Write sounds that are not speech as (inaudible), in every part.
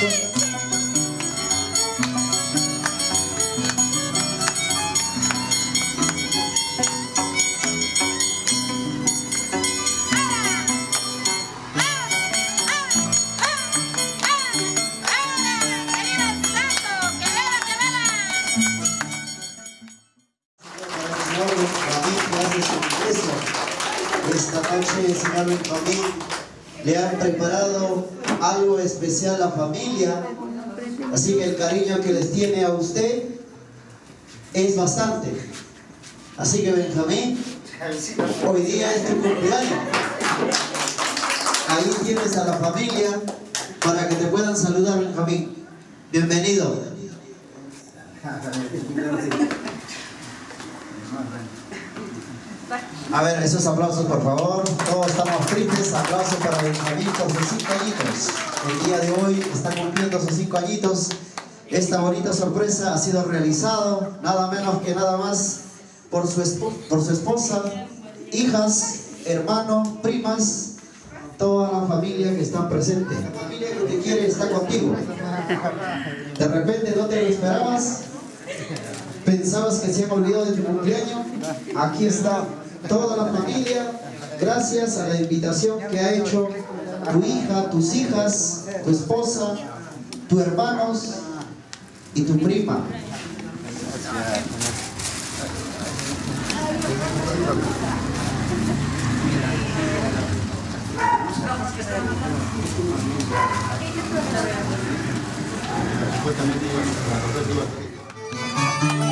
Música familia. Así que el cariño que les tiene a usted es bastante. Así que Benjamín, hoy día es tu cumpleaños. Ahí tienes a la familia para que te puedan saludar, Benjamín. Bienvenido. A ver, esos aplausos por favor. Todos estamos tristes. Aplausos para Benjamín por sus cinco añitos. El día de hoy está cumpliendo sus cinco añitos. Esta bonita sorpresa ha sido realizado nada menos que nada más por su, por su esposa, hijas, hermanos, primas, toda la familia que está presente. La familia que te quiere está contigo. De repente no te lo esperabas, pensabas que se han olvidado de tu cumpleaños. Aquí está toda la familia, gracias a la invitación que ha hecho tu hija, tus hijas, tu esposa, tus hermanos y tu prima. Muy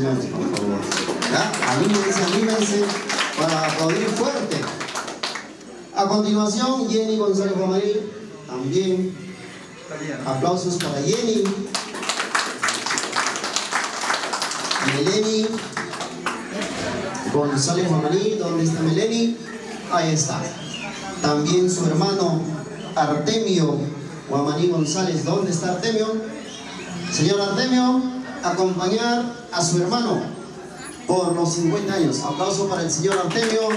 Por favor. ¿Ya? Anímense, anímense para aplaudir fuerte. A continuación, Jenny González Romarí, también aplausos para Jenny. Meleni González Romarí, ¿dónde está Meleni? Ahí está. También su hermano Artemio Guamaní González. ¿Dónde está Artemio? Señor Artemio, acompañar a su hermano por los 50 años. Aplauso para el señor Artemio.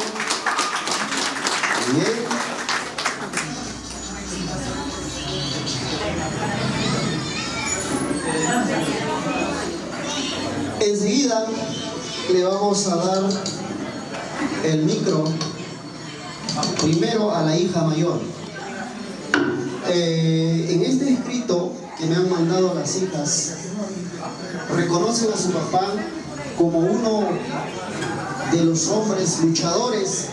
Enseguida le vamos a dar el micro primero a la hija mayor. Eh, en este escrito que me han mandado las hijas, reconocen a su papá como uno de los hombres luchadores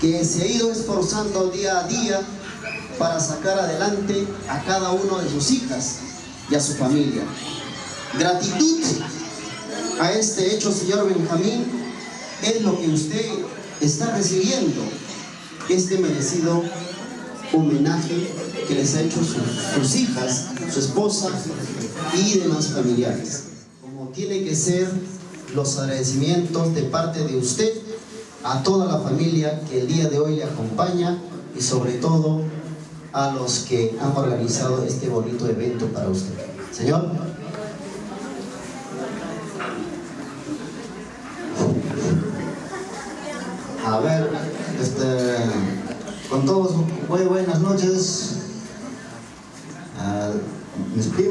que se ha ido esforzando día a día para sacar adelante a cada uno de sus hijas y a su familia. Gratitud a este hecho, señor Benjamín, es lo que usted está recibiendo este merecido homenaje que les ha hecho sus, hijas, su esposa y demás familiares. Como tiene que ser los agradecimientos de parte de usted a toda la familia que el día de hoy le acompaña y sobre todo a los que han organizado este bonito evento para usted. Señor. A ver, este, con todos, muy buenas noches.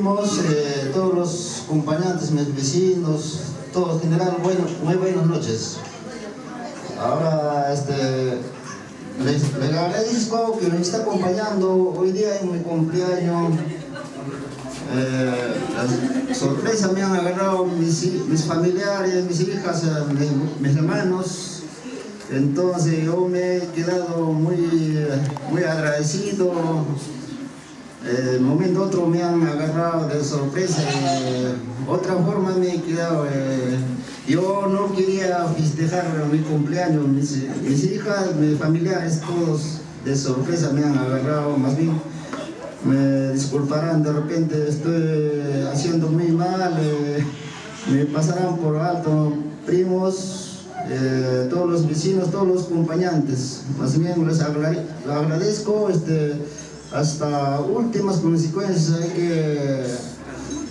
Eh, todos los acompañantes, mis vecinos, todos en general, bueno, muy buenas noches. Ahora, este, les, agradezco que me está acompañando hoy día en mi cumpleaños. Eh, la sorpresa me han agarrado mis, mis familiares, mis hijas, eh, mis, mis hermanos. Entonces yo me he quedado muy, muy agradecido. Eh, momento otro me han agarrado de sorpresa. eh, otra forma me he quedado. eh, yo no quería festejar mi cumpleaños. Mis, hijas, mis familiares, todos de sorpresa me han agarrado. Más bien me disculparán, de repente estoy haciendo muy mal. me pasarán por alto primos. Todos los vecinos, todos los acompañantes. Más bien les agradezco este, hasta últimas consecuencias. Hay que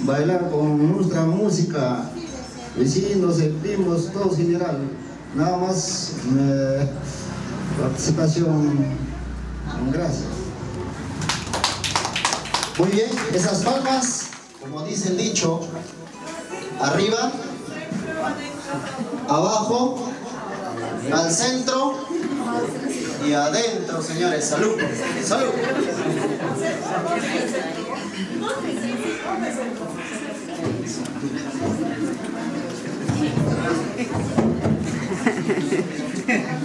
bailar con nuestra música, vecinos, primos, todos en general. Nada más eh, participación. Gracias. Muy bien, esas palmas, como dice el dicho, arriba, abajo, al centro y adentro, señores. Salud, salud. (laughs)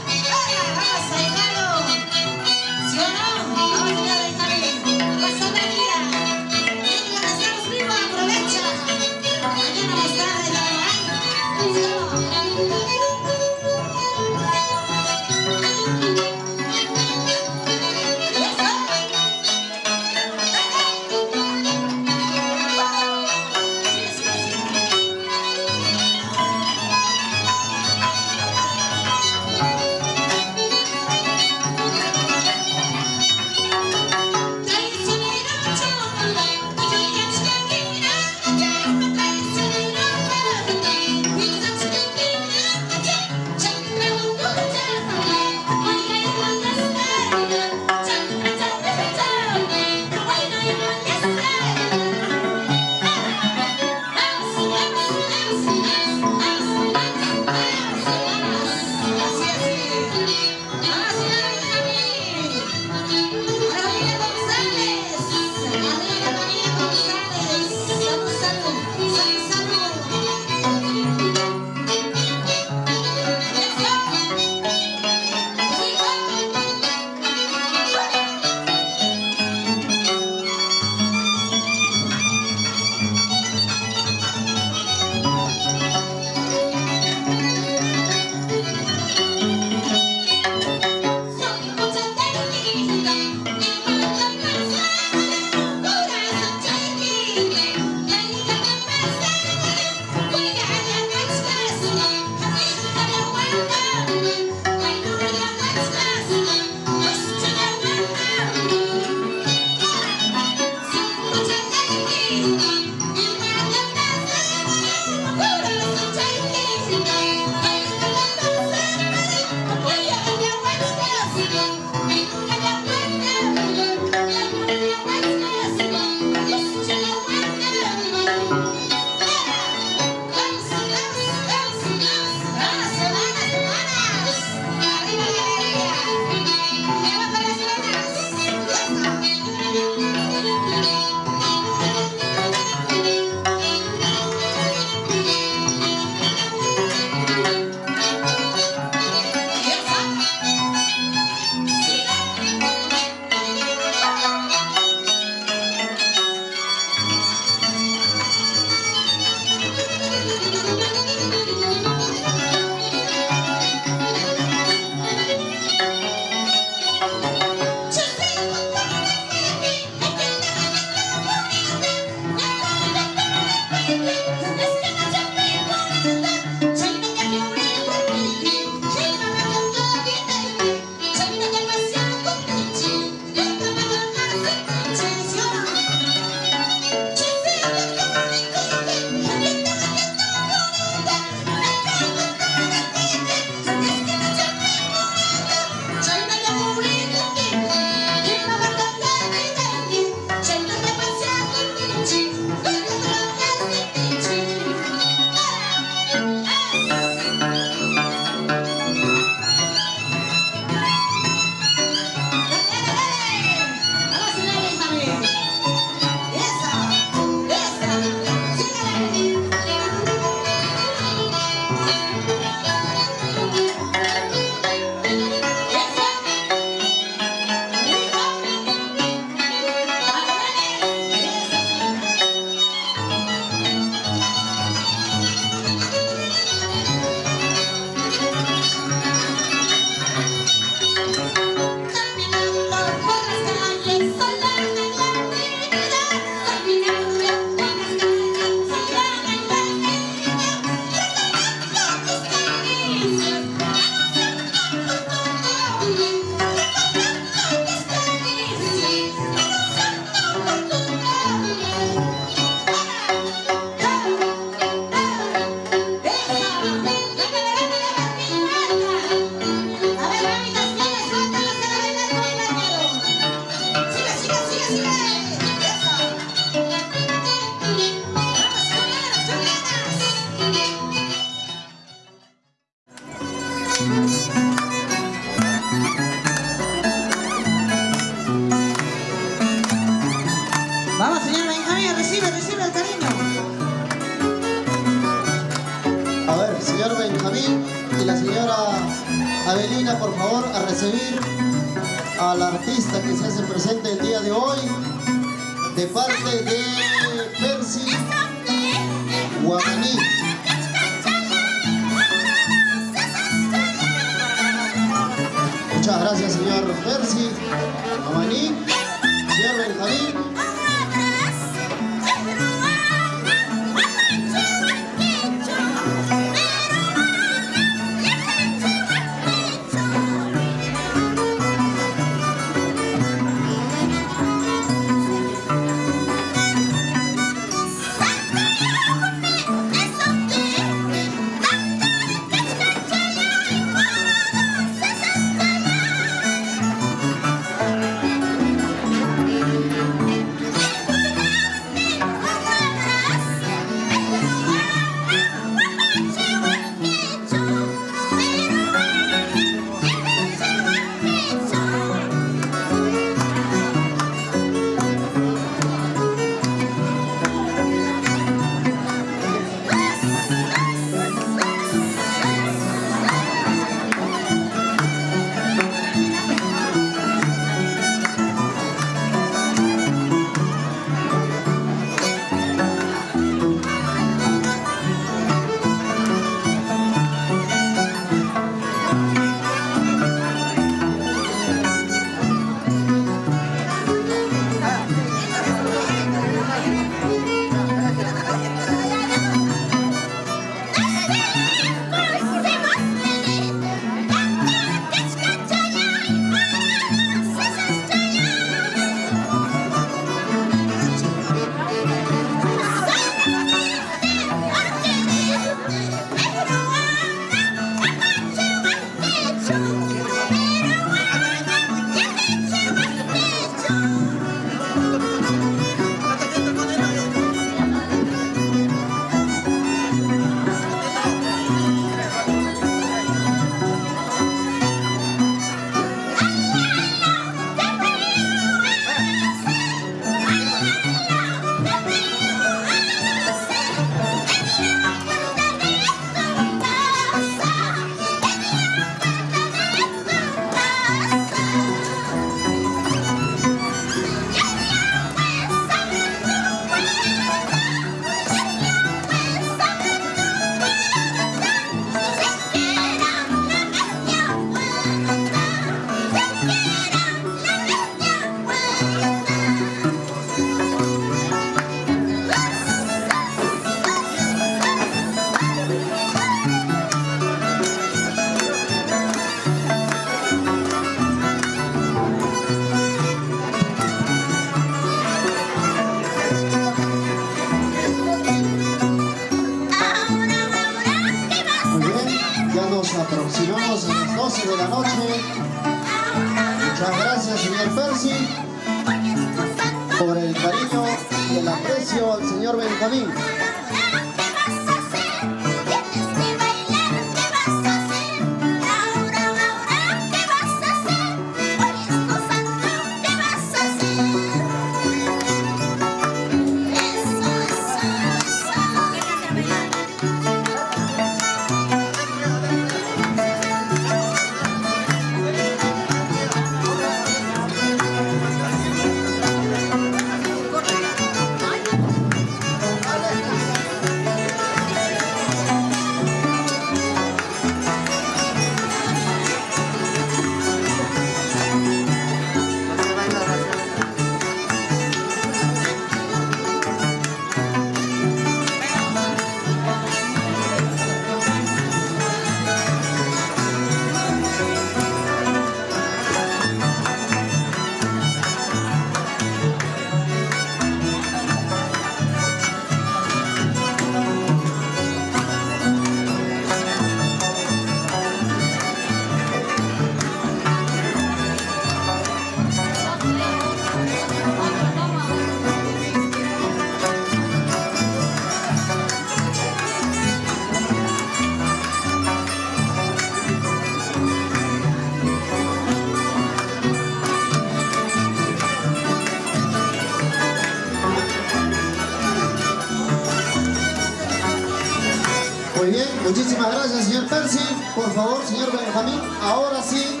sí, por favor, señor Benjamín, ahora sí,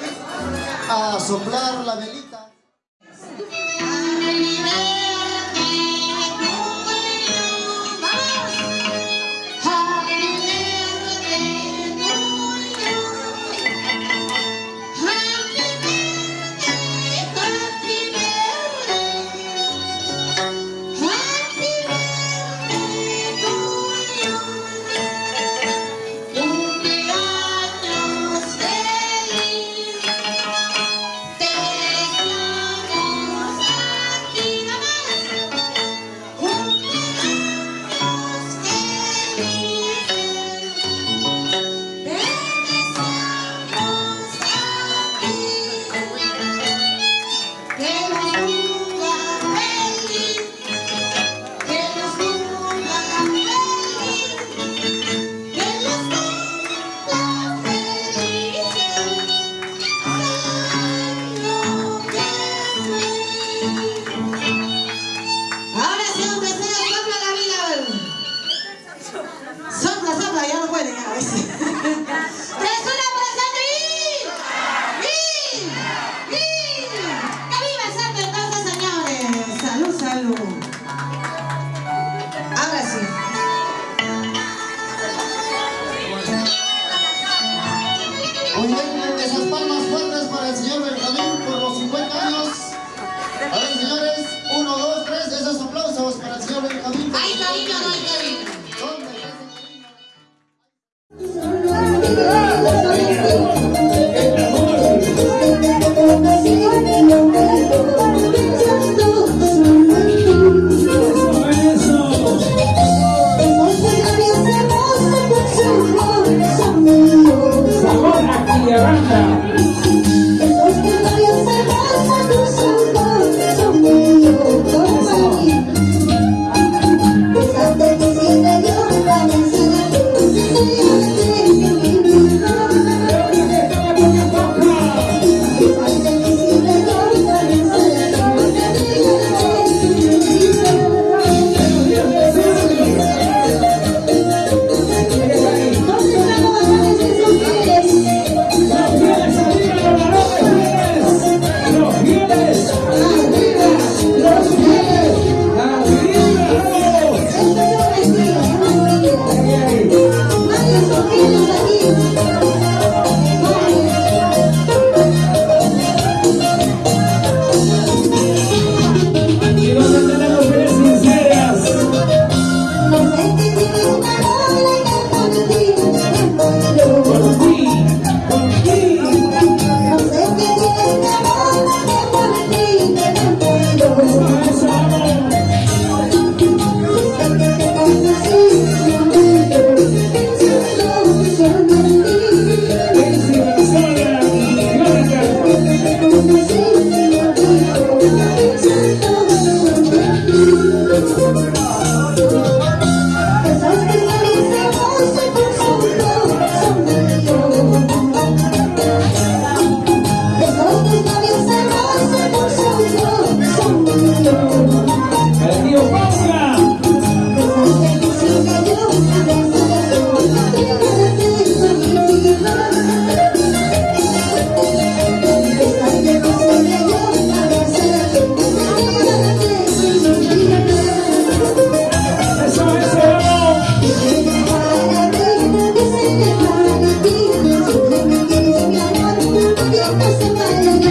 a soplar la velita.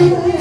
Amém.